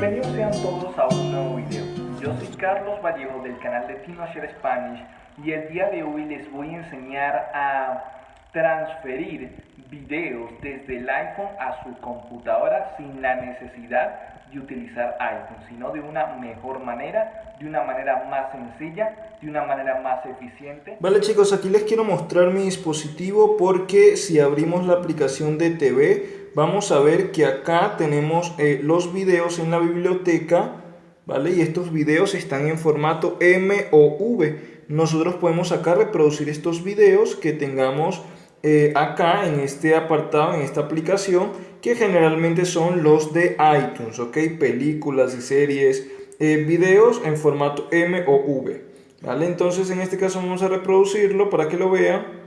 Bienvenidos sean todos a un nuevo video. Yo soy Carlos Vallejo del canal de TinoShare Spanish y el día de hoy les voy a enseñar a transferir videos desde el iPhone a su computadora sin la necesidad de utilizar iPhone, sino de una mejor manera, de una manera más sencilla, de una manera más eficiente. Vale chicos, aquí les quiero mostrar mi dispositivo porque si abrimos la aplicación de TV, vamos a ver que acá tenemos eh, los videos en la biblioteca, ¿vale? Y estos videos están en formato M o V. Nosotros podemos acá reproducir estos videos que tengamos eh, acá en este apartado, en esta aplicación, que generalmente son los de iTunes, ¿ok? Películas y series, eh, videos en formato M o V, ¿vale? Entonces en este caso vamos a reproducirlo para que lo vean.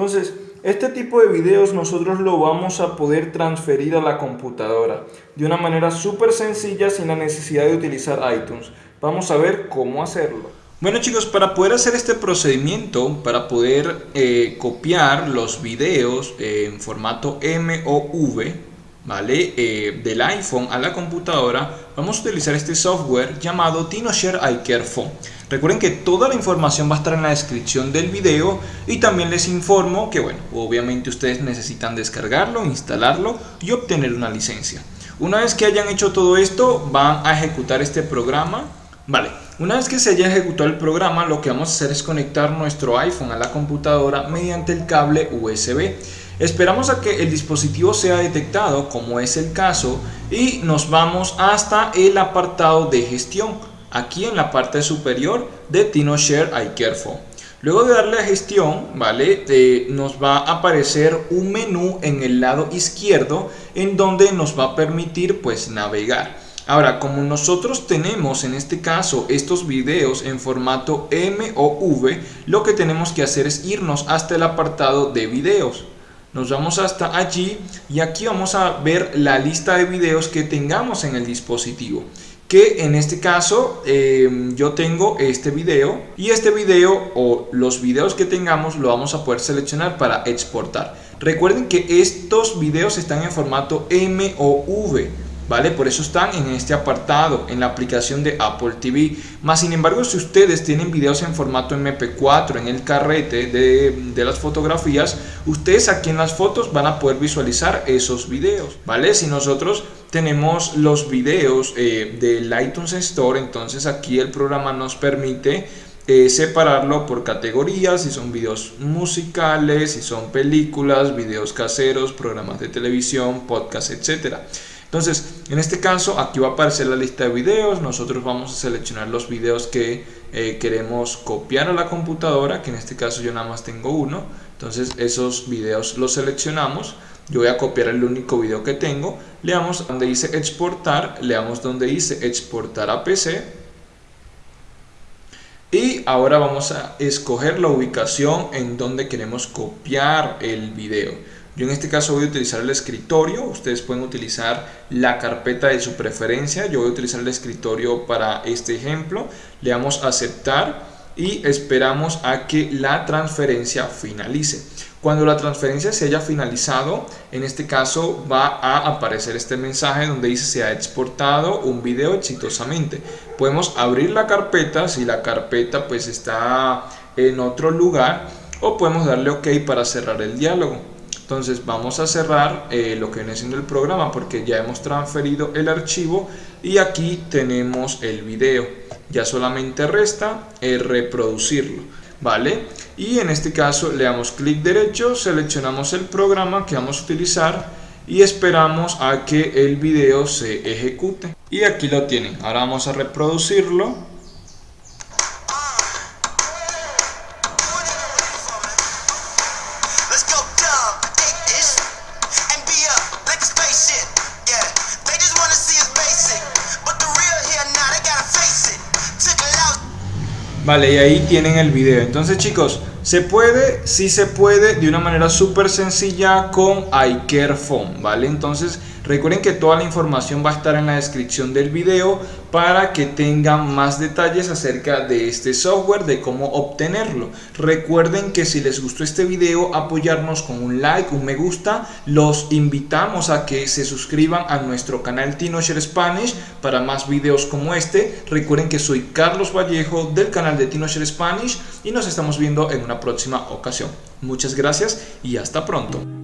Entonces, este tipo de videos nosotros lo vamos a poder transferir a la computadora de una manera súper sencilla sin la necesidad de utilizar iTunes. Vamos a ver cómo hacerlo. Bueno chicos, para poder hacer este procedimiento, para poder eh, copiar los videos en formato M o V, Eh, del iPhone a la computadora, vamos a utilizar este software llamado TinoShare iCareFone. Recuerden que toda la información va a estar en la descripción del video y también les informo que, bueno, obviamente ustedes necesitan descargarlo, instalarlo y obtener una licencia. Una vez que hayan hecho todo esto, van a ejecutar este programa. Vale, una vez que se haya ejecutado el programa, lo que vamos a hacer es conectar nuestro iPhone a la computadora mediante el cable USB. Esperamos a que el dispositivo sea detectado, como es el caso, y nos vamos hasta el apartado de gestión aquí en la parte superior de TinoShare iCareFone. Luego de darle a gestión, ¿vale? Nos va a aparecer un menú en el lado izquierdo en donde nos va a permitir pues navegar. Ahora, como nosotros tenemos en este caso estos videos en formato M o V, lo que tenemos que hacer es irnos hasta el apartado de videos. Nos vamos hasta allí y aquí vamos a ver la lista de videos que tengamos en el dispositivo que en este caso em, yo tengo este video y este video o los videos que tengamos lo vamos a poder seleccionar para exportar. Recuerden que estos videos están en formato M o V ¿vale? Por eso están en este apartado, en la aplicación de Apple TV. Más sin embargo, si ustedes tienen videos en formato MP4 en el carrete de, las fotografías, ustedes aquí en las fotos van a poder visualizar esos videos, ¿vale? Si nosotros tenemos los videos eh, del iTunes Store, entonces aquí el programa nos permite eh, separarlo por categorías, si son videos musicales, si son películas, videos caseros, programas de televisión, podcast, etcétera. Entonces, en este caso, aquí va a aparecer la lista de videos. Nosotros vamos a seleccionar los videos que eh, queremos copiar a la computadora, que en este caso yo nada más tengo uno. Entonces, esos videos los seleccionamos. Yo voy a copiar el único video que tengo. Le damos donde dice exportar, le damos donde dice exportar a PC. Y ahora vamos a escoger la ubicación en donde queremos copiar el video. Yo en este caso voy a utilizar el escritorio, ustedes pueden utilizar la carpeta de su preferencia, yo voy a utilizar el escritorio para este ejemplo, le damos aceptar y esperamos a que la transferencia finalice. Cuando la transferencia se haya finalizado, en este caso va a aparecer este mensaje donde dice se ha exportado un video exitosamente. Podemos abrir la carpeta si la carpeta pues está en otro lugar o podemos darle OK para cerrar el diálogo. Entonces vamos a cerrar eh, lo que viene siendo el programa porque ya hemos transferido el archivo y aquí tenemos el video. Ya solamente resta eh, reproducirlo. ¿Vale? Y en este caso le damos clic derecho, seleccionamos el programa que vamos a utilizar y esperamos a que el video se ejecute. Y aquí lo tienen. Ahora vamos a reproducirlo Vale, y ahí tienen el video. Entonces chicos, se puede, sí se puede, de una manera súper sencilla con iCareFone, ¿vale? Entonces Recuerden que toda la información va a estar en la descripción del video para que tengan más detalles acerca de este software, de cómo obtenerlo. Recuerden que si les gustó este video, apoyarnos con un like, un me gusta. Los invitamos a que se suscriban a nuestro canal TinoShare Spanish para más videos como este. Recuerden que soy Carlos Vallejo del canal de TinoShare Spanish y nos estamos viendo en una próxima ocasión. Muchas gracias y hasta pronto.